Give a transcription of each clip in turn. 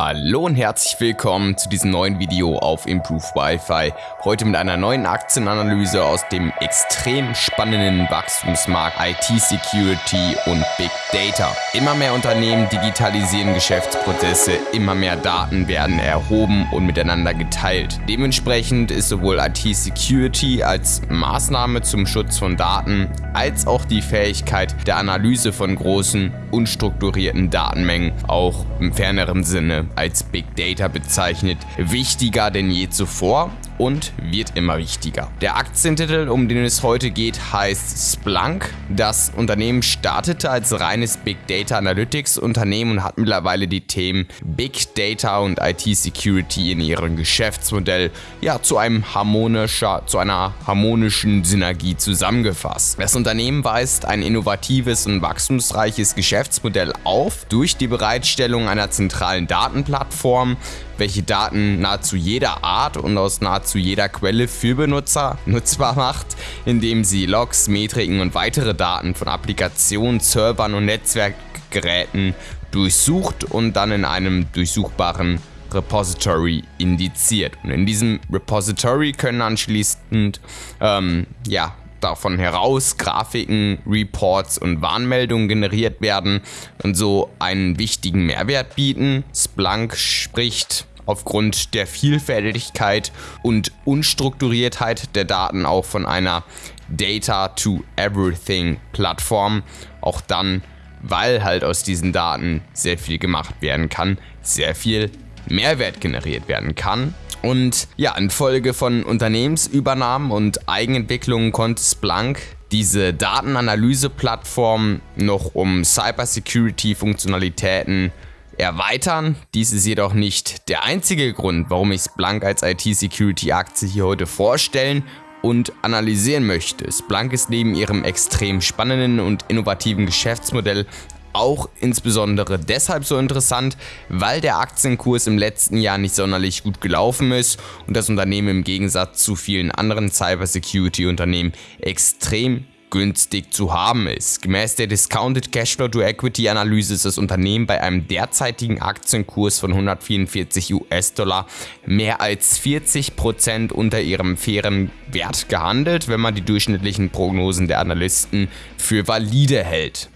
Hallo und herzlich willkommen zu diesem neuen Video auf Improve Wi-Fi. Heute mit einer neuen Aktienanalyse aus dem extrem spannenden Wachstumsmarkt IT Security und Big Data. Immer mehr Unternehmen digitalisieren Geschäftsprozesse, immer mehr Daten werden erhoben und miteinander geteilt. Dementsprechend ist sowohl IT Security als Maßnahme zum Schutz von Daten als auch die Fähigkeit der Analyse von großen, unstrukturierten Datenmengen auch im ferneren Sinne als Big Data bezeichnet, wichtiger denn je zuvor und wird immer wichtiger. Der Aktientitel, um den es heute geht, heißt Splunk. Das Unternehmen startete als reines Big Data Analytics Unternehmen und hat mittlerweile die Themen Big Data und IT Security in ihrem Geschäftsmodell ja zu einem harmonischer, zu einer harmonischen Synergie zusammengefasst. Das Unternehmen weist ein innovatives und wachstumsreiches Geschäftsmodell auf durch die Bereitstellung einer zentralen Datenplattform, welche Daten nahezu jeder Art und aus nahezu jeder Quelle für Benutzer nutzbar macht, indem sie Logs, Metriken und weitere Daten von Applikationen, Servern und Netzwerkgeräten durchsucht und dann in einem durchsuchbaren Repository indiziert. Und in diesem Repository können anschließend ähm, ja, davon heraus Grafiken, Reports und Warnmeldungen generiert werden und so einen wichtigen Mehrwert bieten. Splunk spricht aufgrund der Vielfältigkeit und Unstrukturiertheit der Daten auch von einer Data to Everything Plattform. Auch dann, weil halt aus diesen Daten sehr viel gemacht werden kann, sehr viel Mehrwert generiert werden kann. Und ja, infolge von Unternehmensübernahmen und Eigenentwicklungen konnte Splunk diese Datenanalyse-Plattform noch um Cybersecurity-Funktionalitäten erweitern. Dies ist jedoch nicht der einzige Grund, warum ich Splunk als IT-Security-Aktie hier heute vorstellen und analysieren möchte. Splunk ist neben ihrem extrem spannenden und innovativen Geschäftsmodell auch insbesondere deshalb so interessant, weil der Aktienkurs im letzten Jahr nicht sonderlich gut gelaufen ist und das Unternehmen im Gegensatz zu vielen anderen Cybersecurity-Unternehmen extrem günstig zu haben ist. Gemäß der Discounted Cashflow to Equity Analyse ist das Unternehmen bei einem derzeitigen Aktienkurs von 144 US-Dollar mehr als 40% unter ihrem fairen Wert gehandelt, wenn man die durchschnittlichen Prognosen der Analysten für valide hält.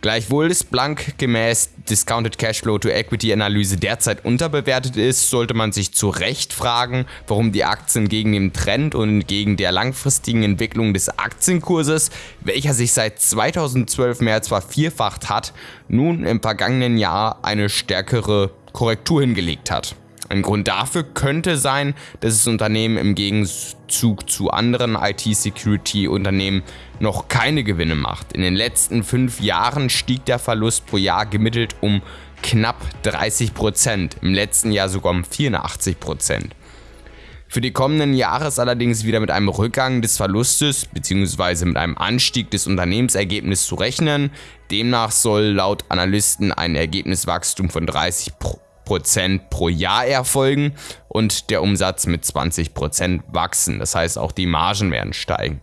Gleichwohl ist Blank gemäß Discounted Cashflow to Equity Analyse derzeit unterbewertet ist, sollte man sich zu Recht fragen, warum die Aktien gegen den Trend und gegen der langfristigen Entwicklung des Aktienkurses, welcher sich seit 2012 mehr als vervierfacht hat, nun im vergangenen Jahr eine stärkere Korrektur hingelegt hat. Ein Grund dafür könnte sein, dass das Unternehmen im Gegenzug zu anderen IT-Security-Unternehmen noch keine Gewinne macht. In den letzten fünf Jahren stieg der Verlust pro Jahr gemittelt um knapp 30 Prozent, im letzten Jahr sogar um 84 Prozent. Für die kommenden Jahre ist allerdings wieder mit einem Rückgang des Verlustes bzw. mit einem Anstieg des Unternehmensergebnisses zu rechnen. Demnach soll laut Analysten ein Ergebniswachstum von 30 Prozent Prozent pro Jahr erfolgen und der Umsatz mit 20 Prozent wachsen. Das heißt, auch die Margen werden steigen.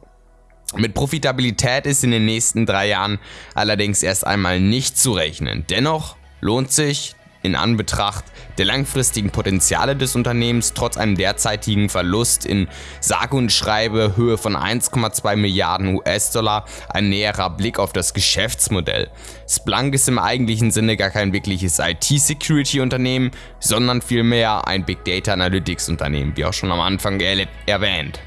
Mit Profitabilität ist in den nächsten drei Jahren allerdings erst einmal nicht zu rechnen. Dennoch lohnt sich in Anbetracht der langfristigen Potenziale des Unternehmens trotz einem derzeitigen Verlust in sage und schreibe Höhe von 1,2 Milliarden US-Dollar ein näherer Blick auf das Geschäftsmodell. Splunk ist im eigentlichen Sinne gar kein wirkliches IT-Security-Unternehmen, sondern vielmehr ein Big Data Analytics Unternehmen, wie auch schon am Anfang erwähnt.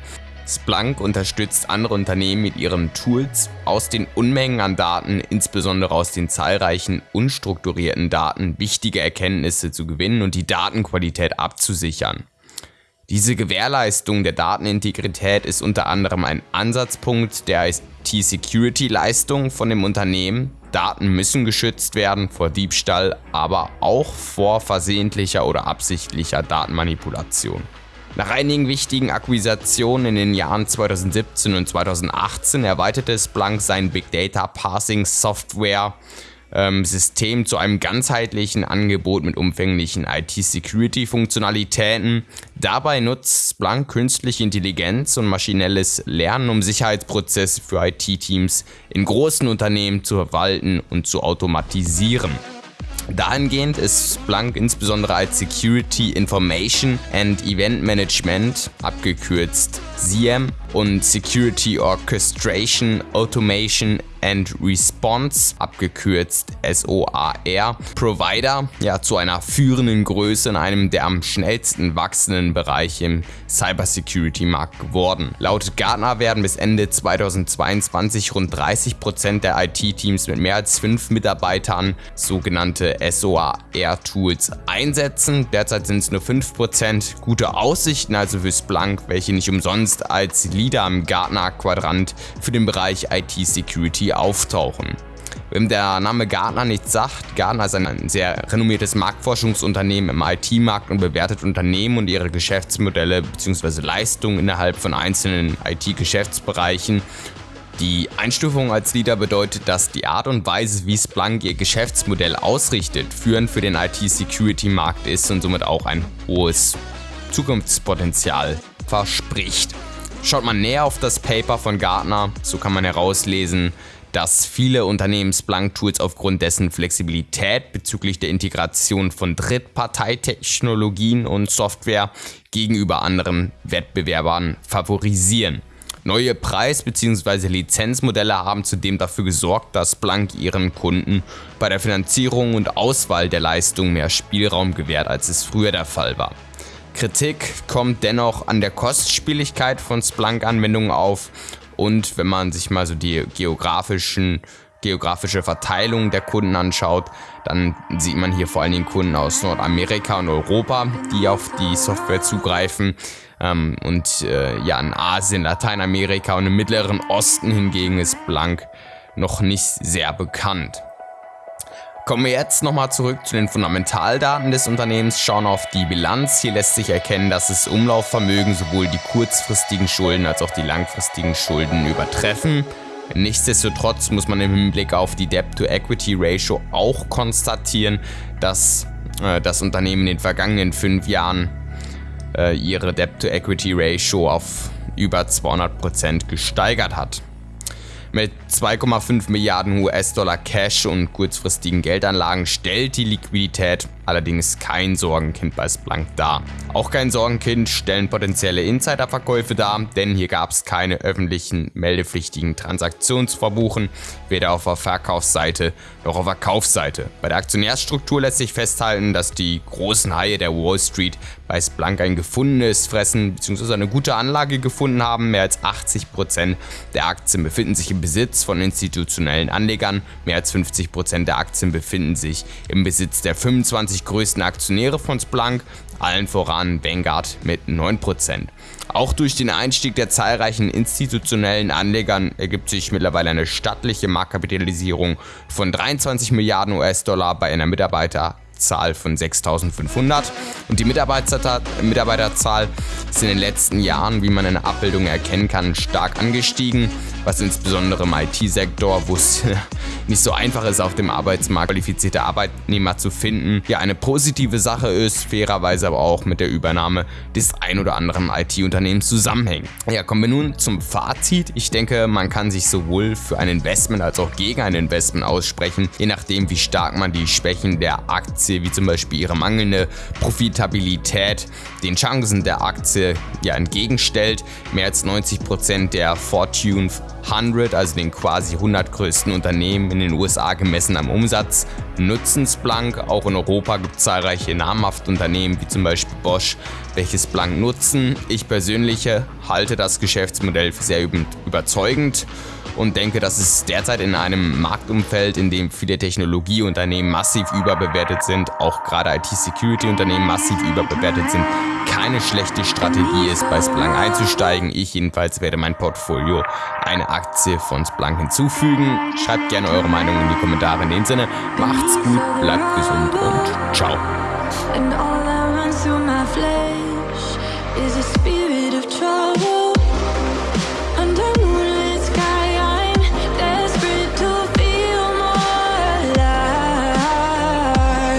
Splunk unterstützt andere Unternehmen mit ihren Tools, aus den Unmengen an Daten, insbesondere aus den zahlreichen unstrukturierten Daten, wichtige Erkenntnisse zu gewinnen und die Datenqualität abzusichern. Diese Gewährleistung der Datenintegrität ist unter anderem ein Ansatzpunkt der IT-Security-Leistung von dem Unternehmen. Daten müssen geschützt werden vor Diebstahl, aber auch vor versehentlicher oder absichtlicher Datenmanipulation. Nach einigen wichtigen Akquisitionen in den Jahren 2017 und 2018 erweiterte Splunk sein Big Data Parsing Software ähm, System zu einem ganzheitlichen Angebot mit umfänglichen IT-Security-Funktionalitäten. Dabei nutzt Splunk künstliche Intelligenz und maschinelles Lernen, um Sicherheitsprozesse für IT-Teams in großen Unternehmen zu verwalten und zu automatisieren. Dahingehend ist Splunk insbesondere als Security Information and Event Management, abgekürzt SIEM, und Security Orchestration, Automation and Response, abgekürzt SOAR, Provider, ja, zu einer führenden Größe in einem der am schnellsten wachsenden Bereiche im Cybersecurity-Markt geworden. Laut Gartner werden bis Ende 2022 rund 30% der IT-Teams mit mehr als fünf Mitarbeitern sogenannte SOAR-Tools einsetzen. Derzeit sind es nur 5%. Gute Aussichten also für Splunk, welche nicht umsonst als Leader im Gartner-Quadrant für den Bereich IT-Security auftauchen. Wem der Name Gartner nichts sagt, Gartner ist ein sehr renommiertes Marktforschungsunternehmen im IT-Markt und bewertet Unternehmen und ihre Geschäftsmodelle bzw. Leistungen innerhalb von einzelnen IT-Geschäftsbereichen. Die Einstufung als Leader bedeutet, dass die Art und Weise, wie Splunk ihr Geschäftsmodell ausrichtet, führend für den IT-Security-Markt ist und somit auch ein hohes Zukunftspotenzial verspricht. Schaut man näher auf das Paper von Gartner, so kann man herauslesen, dass viele Unternehmen Splunk-Tools aufgrund dessen Flexibilität bezüglich der Integration von Drittparteitechnologien und Software gegenüber anderen Wettbewerbern favorisieren. Neue Preis- bzw. Lizenzmodelle haben zudem dafür gesorgt, dass Splunk ihren Kunden bei der Finanzierung und Auswahl der Leistung mehr Spielraum gewährt, als es früher der Fall war. Kritik kommt dennoch an der Kostspieligkeit von Splunk-Anwendungen auf und wenn man sich mal so die geografischen geografische Verteilung der Kunden anschaut, dann sieht man hier vor allen Dingen Kunden aus Nordamerika und Europa, die auf die Software zugreifen. Ähm, und äh, ja, in Asien, Lateinamerika und im Mittleren Osten hingegen ist Blank noch nicht sehr bekannt. Kommen wir jetzt nochmal zurück zu den Fundamentaldaten des Unternehmens, schauen auf die Bilanz. Hier lässt sich erkennen, dass das Umlaufvermögen sowohl die kurzfristigen Schulden als auch die langfristigen Schulden übertreffen. Nichtsdestotrotz muss man im Hinblick auf die Debt-to-Equity-Ratio auch konstatieren, dass äh, das Unternehmen in den vergangenen fünf Jahren äh, ihre Debt-to-Equity-Ratio auf über 200% gesteigert hat. Mit 2,5 Milliarden US-Dollar Cash und kurzfristigen Geldanlagen stellt die Liquidität allerdings kein Sorgenkind bei Splunk dar. Auch kein Sorgenkind stellen potenzielle Insiderverkäufe dar, denn hier gab es keine öffentlichen meldepflichtigen Transaktionen zu verbuchen, weder auf der Verkaufsseite noch auf der Kaufseite. Bei der Aktionärsstruktur lässt sich festhalten, dass die großen Haie der Wall Street bei Splunk ein gefundenes Fressen bzw. eine gute Anlage gefunden haben. Mehr als 80% der Aktien befinden sich im Besitz von institutionellen Anlegern, mehr als 50% der Aktien befinden sich im Besitz der 25 20 größten Aktionäre von Splunk, allen voran Vanguard mit 9%. Auch durch den Einstieg der zahlreichen institutionellen Anlegern ergibt sich mittlerweile eine stattliche Marktkapitalisierung von 23 Milliarden US-Dollar bei einer Mitarbeiterzahl von 6500 und die Mitarbeiterzahl ist in den letzten Jahren, wie man in der Abbildung erkennen kann, stark angestiegen was insbesondere im IT-Sektor, wo es nicht so einfach ist, auf dem Arbeitsmarkt qualifizierte Arbeitnehmer zu finden, ja eine positive Sache ist, fairerweise aber auch mit der Übernahme des ein oder anderen IT-Unternehmens zusammenhängt. Ja, kommen wir nun zum Fazit. Ich denke, man kann sich sowohl für ein Investment als auch gegen ein Investment aussprechen, je nachdem, wie stark man die Schwächen der Aktie, wie zum Beispiel ihre mangelnde Profitabilität, den Chancen der Aktie ja entgegenstellt. Mehr als 90% der Fortune 100, also den quasi 100 größten Unternehmen in den USA gemessen am Umsatz, nutzen Splunk. Auch in Europa gibt es zahlreiche namhafte Unternehmen wie zum Beispiel Bosch, welche Splunk nutzen. Ich persönlich halte das Geschäftsmodell für sehr überzeugend und denke, dass es derzeit in einem Marktumfeld, in dem viele Technologieunternehmen massiv überbewertet sind, auch gerade IT-Security-Unternehmen massiv überbewertet sind, keine schlechte Strategie ist, bei Splunk einzusteigen. Ich jedenfalls werde mein Portfolio eine Aktie von Splunk hinzufügen. Schreibt gerne eure Meinung in die Kommentare. In dem Sinne, macht's gut, bleibt gesund und ciao.